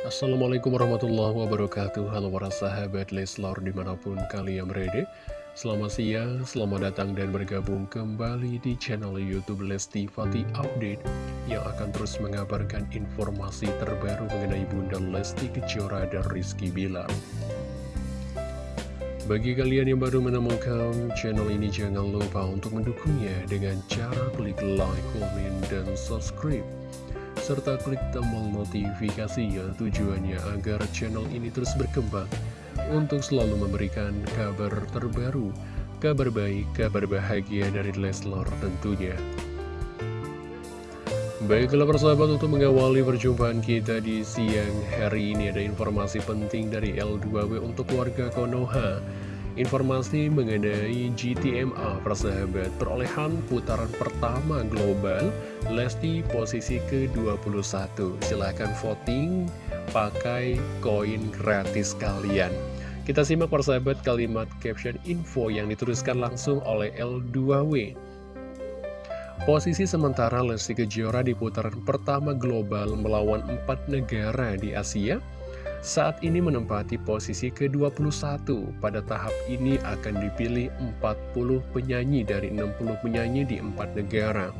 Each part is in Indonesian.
Assalamualaikum warahmatullahi wabarakatuh. Halo para sahabat Leslar di mana pun kalian berada. Selamat siang, selamat datang dan bergabung kembali di channel Youtube Lesti Fatih Update Yang akan terus mengabarkan informasi terbaru mengenai Bunda Lesti Kejora dan Rizky Bilar. Bagi kalian yang baru menemukan channel ini, jangan lupa untuk mendukungnya dengan cara klik like, komen, dan subscribe serta klik tombol notifikasinya tujuannya agar channel ini terus berkembang untuk selalu memberikan kabar terbaru, kabar baik, kabar bahagia dari Leslar tentunya. Baiklah persahabat untuk mengawali perjumpaan kita di siang hari ini ada informasi penting dari L2W untuk warga Konoha Informasi mengenai GTMA persahabat perolehan putaran pertama global Lesti posisi ke-21 Silahkan voting pakai koin gratis kalian. Kita simak persahabat kalimat caption info yang dituliskan langsung oleh L2W Posisi sementara Lesti Kejora di putaran pertama global melawan empat negara di Asia saat ini menempati posisi ke-21. Pada tahap ini akan dipilih 40 penyanyi dari 60 penyanyi di 4 negara.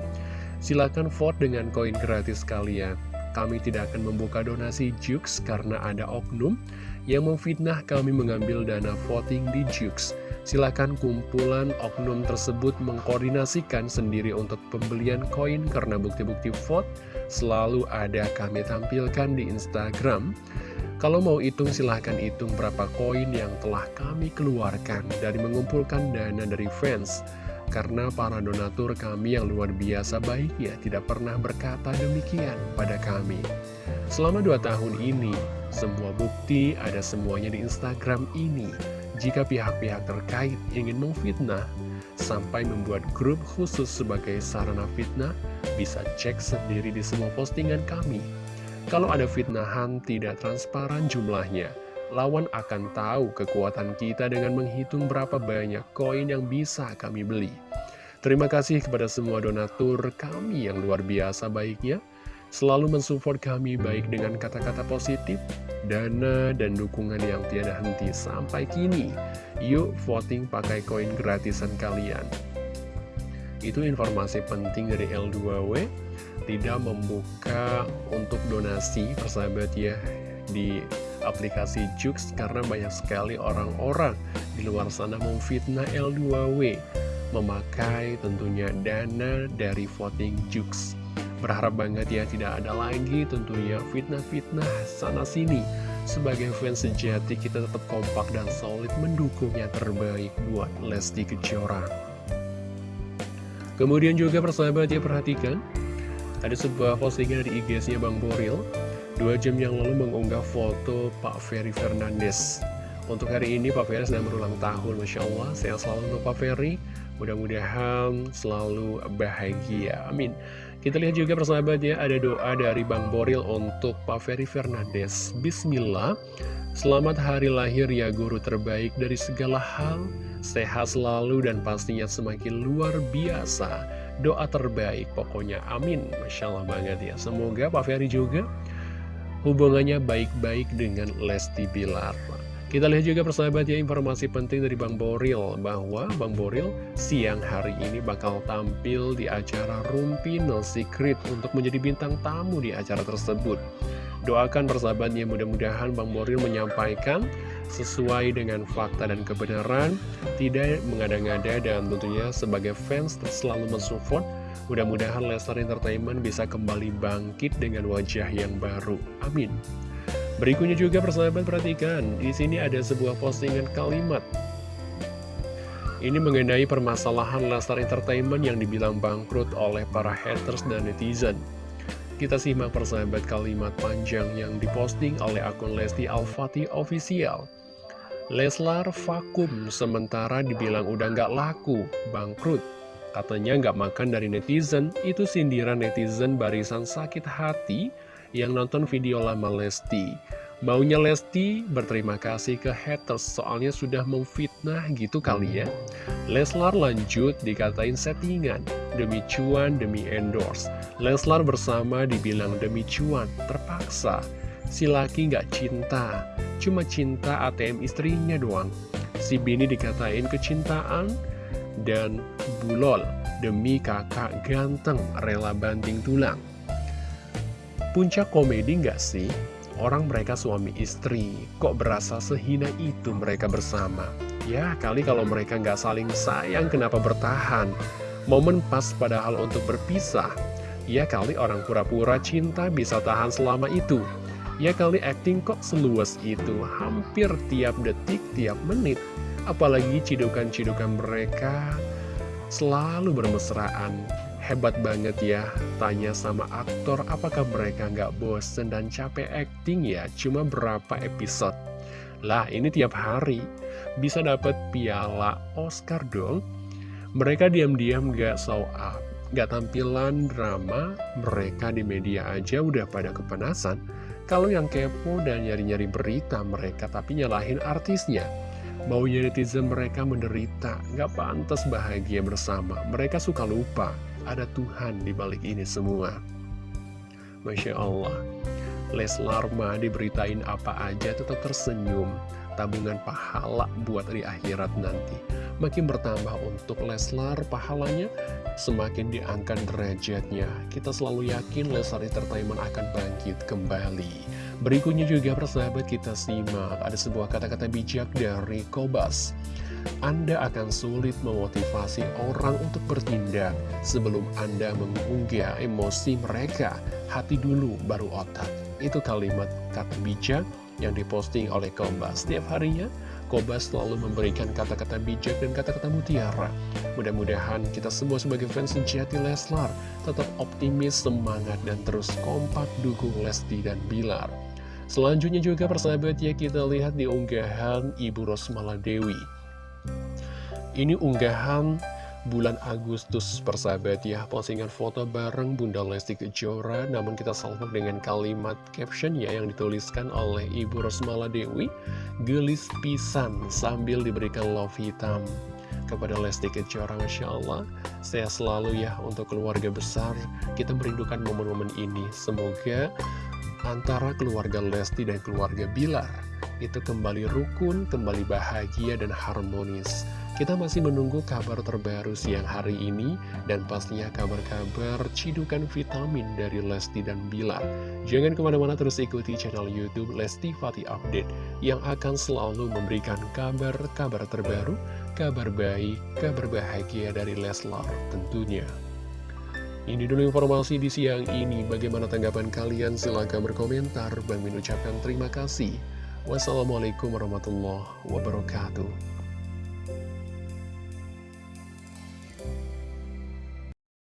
Silakan vote dengan koin gratis kalian. Kami tidak akan membuka donasi Jux karena ada oknum yang memfitnah kami mengambil dana voting di Jux. Silakan kumpulan oknum tersebut mengkoordinasikan sendiri untuk pembelian koin karena bukti-bukti vote selalu ada kami tampilkan di Instagram. Kalau mau hitung silahkan hitung berapa koin yang telah kami keluarkan dari mengumpulkan dana dari fans. Karena para donatur kami yang luar biasa baiknya tidak pernah berkata demikian pada kami. Selama dua tahun ini, semua bukti ada semuanya di Instagram ini. Jika pihak-pihak terkait ingin memfitnah, sampai membuat grup khusus sebagai sarana fitnah, bisa cek sendiri di semua postingan kami. Kalau ada fitnahan tidak transparan jumlahnya, lawan akan tahu kekuatan kita dengan menghitung berapa banyak koin yang bisa kami beli. Terima kasih kepada semua donatur kami yang luar biasa baiknya, selalu mensupport kami baik dengan kata-kata positif, dana, dan dukungan yang tiada henti sampai kini. Yuk voting pakai koin gratisan kalian. Itu informasi penting dari L2W tidak membuka untuk donasi persahabat ya di aplikasi Jux karena banyak sekali orang-orang di luar sana memfitnah L2W memakai tentunya dana dari voting Jux. Berharap banget ya tidak ada lagi tentunya fitnah-fitnah sana-sini sebagai fans sejati kita tetap kompak dan solid mendukung yang terbaik buat Lesti Kejora. Kemudian juga persahabat ya perhatikan ada sebuah postingan di IG-nya Bang Boril. Dua jam yang lalu mengunggah foto Pak Ferry Fernandes. Untuk hari ini Pak Ferry sedang berulang tahun Masya Allah, saya selalu untuk Pak Ferry. Mudah-mudahan selalu bahagia. Amin. Kita lihat juga persahabat ya Ada doa dari Bang Boril untuk Pak Ferry Fernandes. Bismillah. Selamat hari lahir ya guru terbaik dari segala hal. Sehat selalu dan pastinya semakin luar biasa doa terbaik pokoknya. Amin. Masya Allah banget ya. Semoga Pak Ferry juga hubungannya baik-baik dengan Lesti Bilar kita lihat juga persahabat ya informasi penting dari Bang Boril bahwa Bang Boril siang hari ini bakal tampil di acara Rumpi No Secret untuk menjadi bintang tamu di acara tersebut. Doakan persahabatnya mudah-mudahan Bang Boril menyampaikan sesuai dengan fakta dan kebenaran, tidak mengada-ngada dan tentunya sebagai fans selalu mensupport. Mudah-mudahan Lesnar Entertainment bisa kembali bangkit dengan wajah yang baru. Amin. Berikutnya juga persahabat perhatikan, di sini ada sebuah postingan kalimat. Ini mengenai permasalahan Lesnar Entertainment yang dibilang bangkrut oleh para haters dan netizen. Kita simak persahabat kalimat panjang yang diposting oleh akun Lesti Al-Fatih Official. Leslar vakum sementara dibilang udah nggak laku, bangkrut. Katanya nggak makan dari netizen, itu sindiran netizen barisan sakit hati yang nonton video lama Lesti. Maunya Lesti berterima kasih ke haters soalnya sudah memfitnah gitu kali ya. Leslar lanjut dikatain settingan, demi cuan, demi endorse. Leslar bersama dibilang demi cuan, terpaksa. Si laki nggak cinta, cuma cinta ATM istrinya doang. Si bini dikatain kecintaan dan bulol demi kakak ganteng rela banting tulang. Puncak komedi nggak sih? Orang mereka suami istri, kok berasa sehina itu mereka bersama? Ya, kali kalau mereka nggak saling sayang, kenapa bertahan? Momen pas padahal untuk berpisah. Ya kali orang pura-pura cinta bisa tahan selama itu. Ya kali acting kok seluas itu, hampir tiap detik, tiap menit. Apalagi cidukan-cidukan mereka selalu bermesraan. Hebat banget ya, tanya sama aktor apakah mereka nggak bosen dan capek acting ya, cuma berapa episode. Lah ini tiap hari, bisa dapat piala Oscar dong. Mereka diam-diam gak show up, gak tampilan drama, mereka di media aja udah pada kepanasan. Kalau yang kepo dan nyari-nyari berita mereka tapi nyalahin artisnya. Maunya netizen mereka menderita, gak pantas bahagia bersama. Mereka suka lupa ada Tuhan di balik ini semua. Masya Allah, Leslar mah diberitain apa aja tetap tersenyum, tabungan pahala buat di akhirat nanti. Makin bertambah untuk Leslar pahalanya, semakin diangkat derajatnya. Kita selalu yakin Leslar Entertainment akan bangkit kembali. Berikutnya juga persahabat kita simak, ada sebuah kata-kata bijak dari Kobas. Anda akan sulit memotivasi orang untuk bertindak sebelum Anda mengunggah emosi mereka. Hati dulu baru otak. Itu kalimat kata bijak yang diposting oleh Kobas. Setiap harinya, Kobas selalu memberikan kata-kata bijak dan kata-kata mutiara. Mudah-mudahan kita semua sebagai fans sejati Leslar tetap optimis, semangat, dan terus kompak dukung Lesti dan Bilar. Selanjutnya juga persahabat ya kita lihat di unggahan Ibu Rosmala Dewi. Ini unggahan bulan Agustus persahabat ya. Postingan foto bareng Bunda Lesti Kejora Namun kita salvok dengan kalimat caption ya Yang dituliskan oleh Ibu Rosmala Dewi. Gelis pisan sambil diberikan love hitam Kepada Lesti Kejora Masya Allah. Saya selalu ya untuk keluarga besar Kita merindukan momen-momen ini. Semoga antara keluarga Lesti dan keluarga Bilar itu kembali rukun, kembali bahagia dan harmonis. Kita masih menunggu kabar terbaru siang hari ini dan pastinya kabar-kabar cidukan vitamin dari Lesti dan Bilar. Jangan ke mana-mana terus ikuti channel Youtube Lesti Fatih Update yang akan selalu memberikan kabar-kabar terbaru, kabar baik, kabar bahagia dari Leslar tentunya. Ini dulu informasi di siang ini. Bagaimana tanggapan kalian? Silahkan berkomentar. Bang Min ucapkan terima kasih. Wassalamualaikum warahmatullahi wabarakatuh.